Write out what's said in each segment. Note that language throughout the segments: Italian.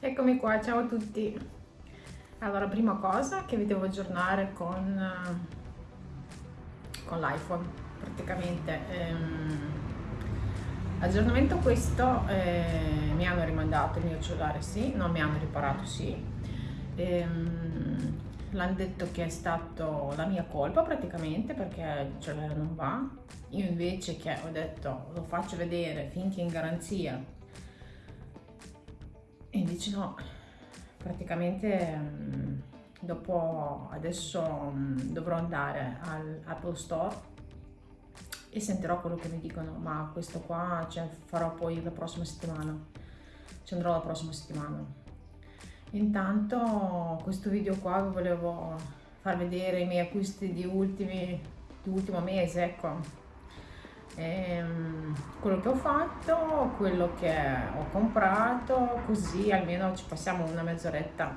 Eccomi qua, ciao a tutti. Allora, prima cosa che vi devo aggiornare con, con l'iPhone, praticamente. Ehm, aggiornamento questo, eh, mi hanno rimandato il mio cellulare, sì, non mi hanno riparato, sì. Ehm, l'hanno detto che è stato la mia colpa praticamente perché il cellulare non va. Io invece che ho detto lo faccio vedere finché in garanzia e invece no, praticamente mm, dopo adesso mm, dovrò andare all'Apple Store e sentirò quello che mi dicono, ma questo qua cioè, farò poi la prossima settimana, ci andrò la prossima settimana. Intanto questo video qua vi volevo far vedere i miei acquisti di, ultimi, di ultimo mese, ecco, ehm, quello che ho fatto, quello che ho comprato, così almeno ci passiamo una mezz'oretta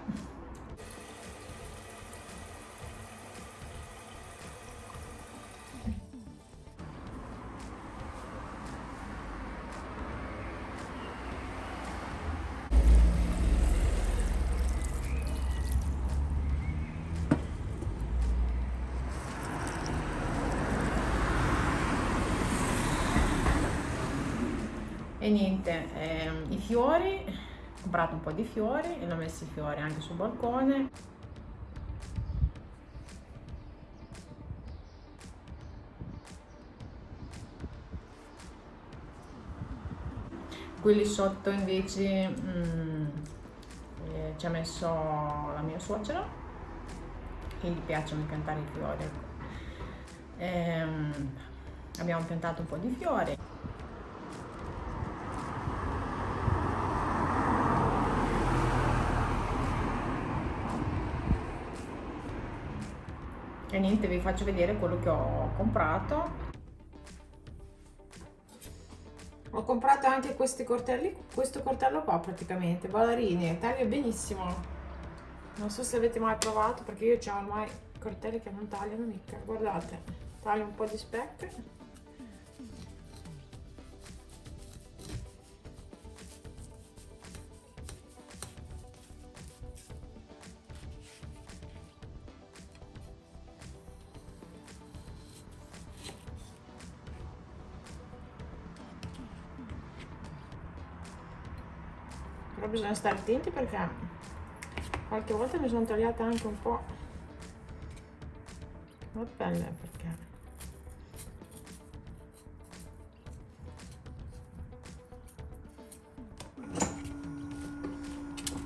e niente ehm, i fiori ho comprato un po' di fiori e l'ho messo i fiori anche sul balcone. Quelli sotto invece mm, eh, ci ha messo la mia suocera che gli piacciono piantare i fiori ehm, abbiamo piantato un po' di fiori niente vi faccio vedere quello che ho comprato. Ho comprato anche questi cortelli questo cortello qua praticamente. Ballerini taglio benissimo. Non so se avete mai provato perché io ho ormai cortelli che non tagliano mica. Guardate taglio un po' di specchi bisogna stare attenti perché qualche volta mi sono tagliata anche un po' la pelle perché?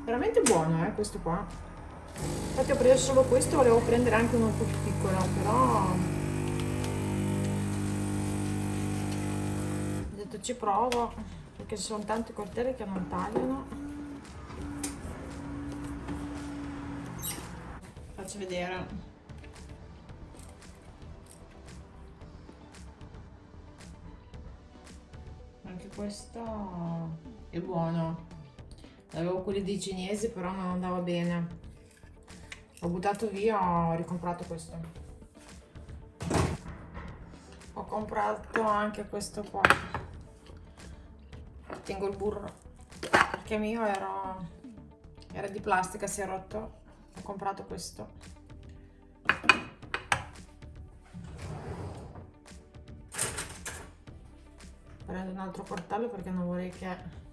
Veramente buono eh questo qua. Infatti ho preso solo questo volevo prendere anche uno più piccolo però ho detto ci provo perché ci sono tanti coltelli che non tagliano faccio vedere. Anche questo è buono. Avevo quelli dei cinesi però non andava bene. Ho buttato via ho ricomprato questo. Ho comprato anche questo qua. Tengo il burro. Perché mio era, era di plastica si è rotto ho comprato questo. Prendo un altro portello perché non vorrei che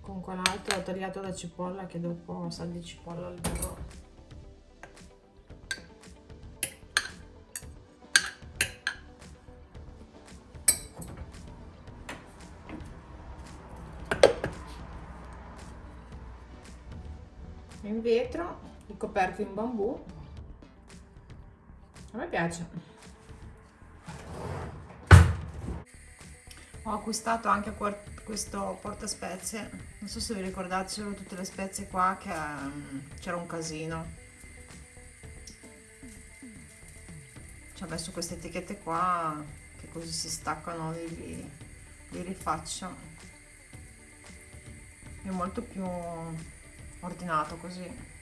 con quell'altro ho tagliato la cipolla che dopo sa di cipolla al burro in vetro il coperto in bambù. A me piace. Ho acquistato anche questo porta spezie non so se vi ricordate c'erano tutte le spezie qua che um, c'era un casino. Ci ho messo queste etichette qua che così si staccano li, li rifaccio. È molto più ordinato così.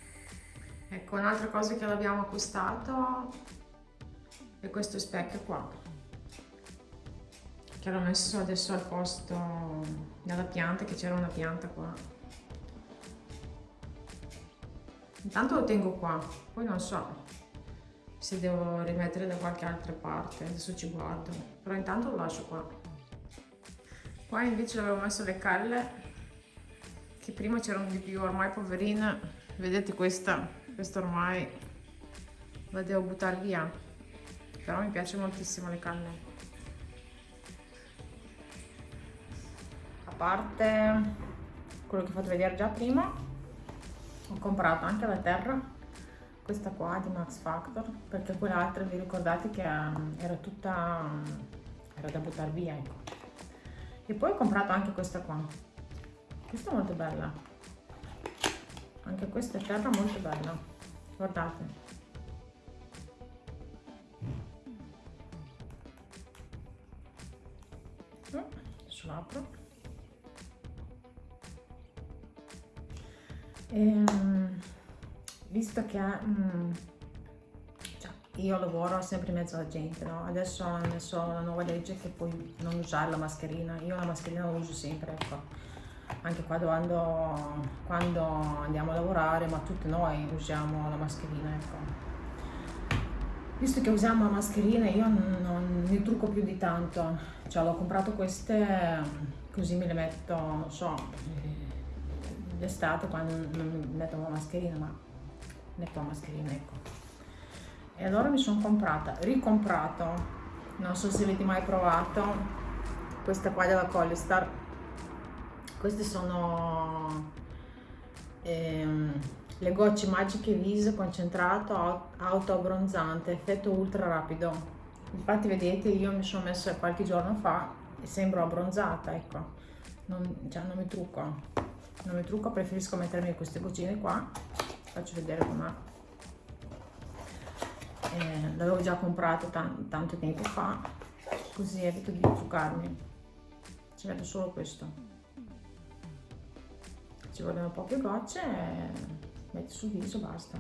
Ecco un'altra cosa che l'abbiamo acquistato è questo specchio qua che l'ho messo adesso al posto della pianta che c'era una pianta qua. Intanto lo tengo qua poi non so se devo rimettere da qualche altra parte adesso ci guardo però intanto lo lascio qua. Qua invece avevo messo le calle che prima c'erano di più ormai poverina. Vedete questa? Questa ormai la devo buttare via. Però mi piace moltissimo le canne. A parte quello che ho fatto vedere già prima ho comprato anche la terra. Questa qua di Max Factor perché quell'altra vi ricordate che um, era tutta era da buttare via ecco. E poi ho comprato anche questa qua questa è molto bella. Anche questa terra molto bella. Guardate. Adesso l'apro ehm, visto che mm, cioè, io lavoro sempre in mezzo alla gente no? adesso hanno messo la nuova legge che puoi non usare la mascherina. Io la mascherina la uso sempre ecco anche quando, quando andiamo a lavorare, ma tutti noi usiamo la mascherina, ecco. Visto che usiamo la mascherina io non mi trucco più di tanto, cioè l'ho comprato queste così me le metto, non so, d'estate quando non metto la mascherina, ma metto la mascherina, ecco. E allora mi sono comprata, ricomprato, non so se avete mai provato, questa qua della Collistar, queste sono ehm, le gocce magiche viso concentrato auto abbronzante effetto ultra rapido. Infatti vedete io mi sono messa qualche giorno fa e sembro abbronzata ecco. Non, cioè non mi trucco. Non mi trucco preferisco mettermi queste goccine qua. Faccio vedere com'è. Eh, l'avevo già comprato tanto tempo fa. Così evito di truccarmi. Ci metto solo questo ci vogliono poche gocce metti sul viso basta.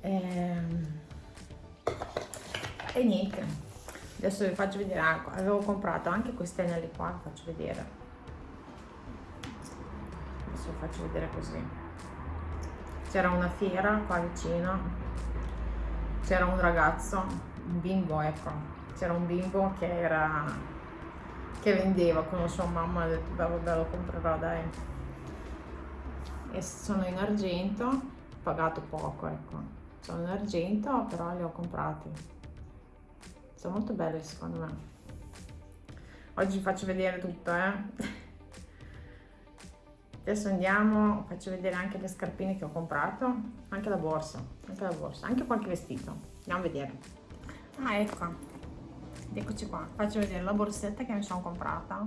E, ehm, e niente. Adesso vi faccio vedere ah, avevo comprato anche queste anelli qua vi faccio vedere. Adesso vi faccio vedere così. C'era una fiera qua vicino. C'era un ragazzo un bimbo ecco. C'era un bimbo che era che vendeva con sua mamma ha detto vabbè lo comprerò dai. E sono in argento ho pagato poco ecco. Sono in argento però li ho comprati. Sono molto belli secondo me. Oggi vi faccio vedere tutto eh. Adesso andiamo faccio vedere anche le scarpine che ho comprato anche la borsa anche la borsa anche qualche vestito. Andiamo a vedere. Ah ecco eccoci qua faccio vedere la borsetta che mi sono comprata.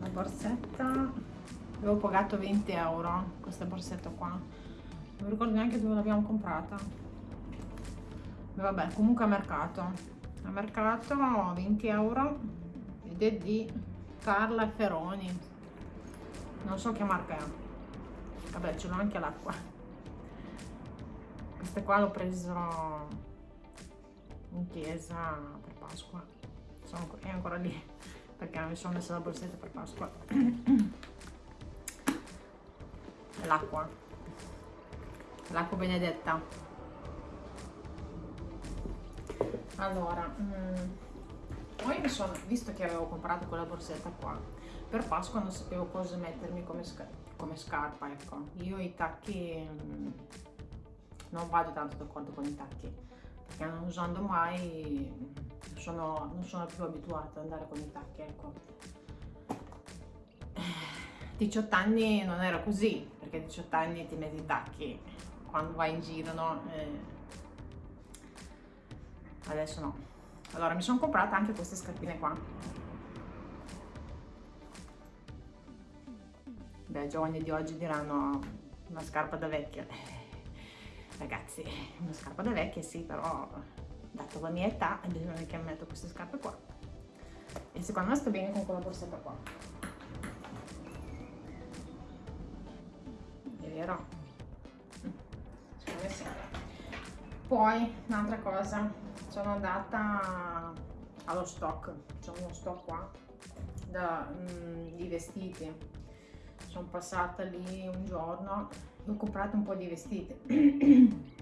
La borsetta avevo pagato 20 euro questa borsetta qua. Non ricordo neanche dove l'abbiamo comprata. Vabbè comunque a mercato. A mercato 20 euro ed è di Carla Feroni. Non so che marca è. Vabbè ce l'ho anche l'acqua queste qua l'ho preso in chiesa per Pasqua. Sono, è ancora lì perché mi sono messa la borsetta per Pasqua. L'acqua. L'acqua benedetta. Allora mm, poi mi sono visto che avevo comprato quella borsetta qua per Pasqua non sapevo cosa mettermi come, scar come scarpa ecco. Io i tacchi mm, non vado tanto d'accordo con i tacchi perché non usando mai sono, non sono più abituata ad andare con i tacchi ecco. 18 anni non era così perché 18 anni ti metti i tacchi quando vai in giro no? Eh, adesso no. Allora mi sono comprata anche queste scarpine qua. Beh i giovani di oggi diranno una scarpa da vecchia ragazzi una scarpa da vecchia sì però dato la mia età bisogna che metto queste scarpe qua. E secondo me sto bene con quella borsetta qua. È vero. Sì. Poi un'altra cosa. Sono andata allo stock. C'è uno stock qua da, mm, di vestiti. Sono passata lì un giorno ho comprato un po' di vestiti.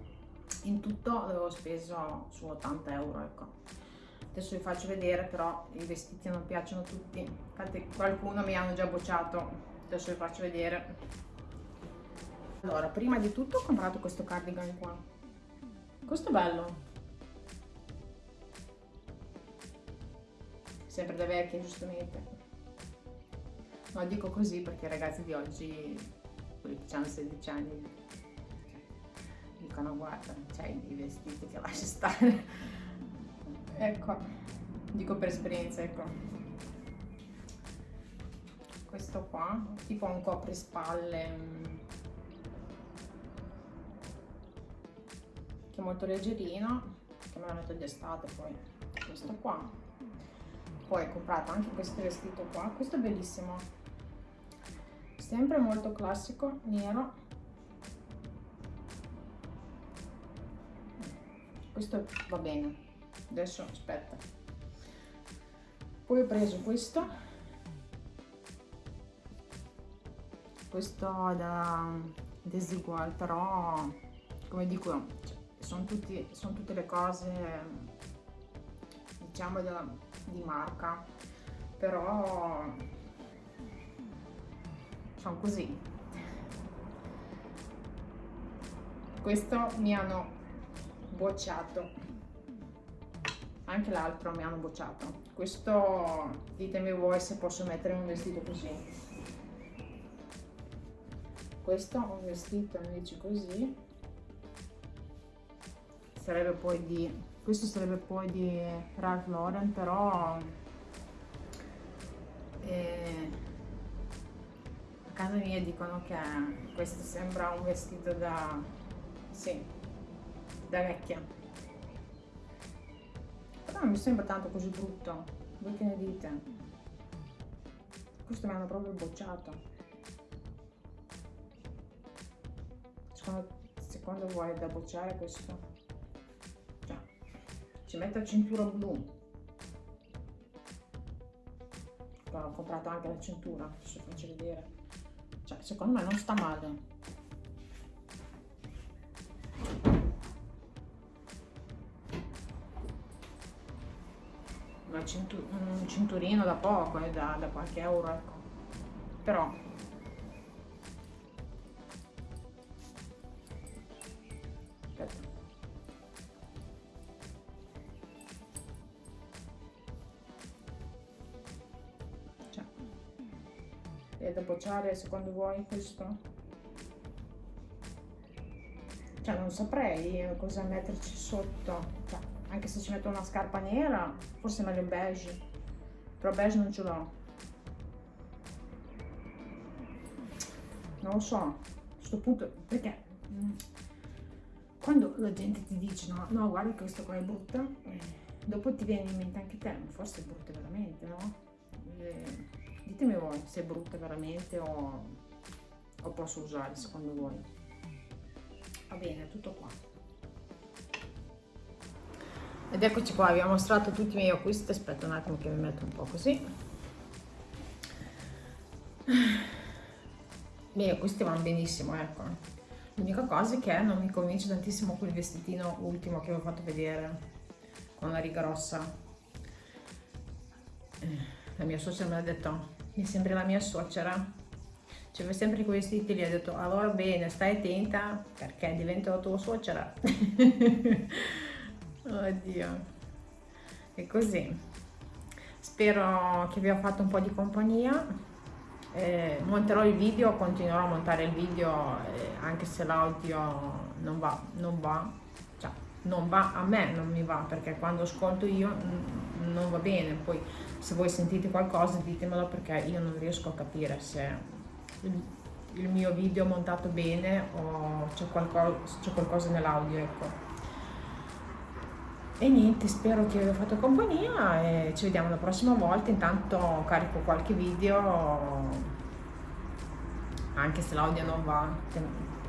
In tutto avevo speso su 80 euro ecco. Adesso vi faccio vedere però i vestiti non piacciono tutti. Infatti qualcuno mi hanno già bocciato. Adesso vi faccio vedere. Allora prima di tutto ho comprato questo cardigan qua. Questo è bello. Sempre da vecchia giustamente. No, dico così perché i ragazzi di oggi, quelli che hanno 16 anni, dicono guarda, c'hai i vestiti che lasci stare. ecco, dico per esperienza, ecco. Questo qua, tipo un coprispalle, mm, che è molto leggerino, che me l'ho metto di estate poi. Questo qua. Poi ho comprato anche questo vestito qua, questo è bellissimo sempre molto classico nero. Questo va bene. Adesso aspetta. Poi ho preso questo. Questo da desigual però come dico cioè, sono, tutti, sono tutte le cose diciamo da, di marca. Però sono così. Questo mi hanno bocciato. Anche l'altro mi hanno bocciato. Questo ditemi voi se posso mettere un vestito così. Questo un vestito invece così. Sarebbe poi di questo sarebbe poi di Ralph Lauren però eh, casa mia dicono che questo sembra un vestito da... sì, da vecchia. Però non mi sembra tanto così brutto. Voi che ne dite? Questo mi hanno proprio bocciato. Secondo, secondo voi è da bocciare questo? Cioè, ci metto la cintura blu. Però ho comprato anche la cintura, se faccio vedere cioè secondo me non sta male. Una cintu un cinturino da poco eh, da, da qualche euro ecco. Però. È da bocciare secondo voi questo? Cioè non saprei cosa metterci sotto, cioè, anche se ci metto una scarpa nera, forse meglio beige, però beige non ce l'ho. Non lo so, a questo punto, perché mm, quando la gente ti dice no, no guarda questo qua è brutta, eh, dopo ti viene in mente anche te, forse è brutta veramente, no? Eh, ditemi voi se è brutta veramente o, o posso usare secondo voi. Va bene tutto qua. Ed eccoci qua vi ho mostrato tutti i miei acquisti. Aspetta un attimo che mi metto un po' così. I miei acquisti vanno benissimo ecco. L'unica cosa è che non mi convince tantissimo quel vestitino ultimo che vi ho fatto vedere con la riga rossa. La mia suocera mi ha detto mi sembra la mia suocera. Cioè sempre quei vestiti ho detto allora bene stai attenta perché divento la tua suocera. Oddio. E così. Spero che vi ho fatto un po' di compagnia. Eh, monterò il video continuerò a montare il video eh, anche se l'audio non va non va non va a me non mi va perché quando ascolto io non va bene. Poi se voi sentite qualcosa ditemelo perché io non riesco a capire se il, mio video è montato bene o c'è qualcosa, qualcosa nell'audio ecco. E niente spero che vi abbia fatto compagnia e ci vediamo la prossima volta. Intanto carico qualche video anche se l'audio non va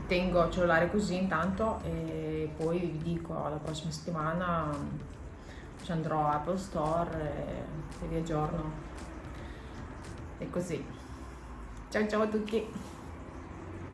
tengo il cellulare così intanto e poi vi dico la prossima settimana ci andrò a Apple Store e, e vi aggiorno. E così. ciao ciao a tutti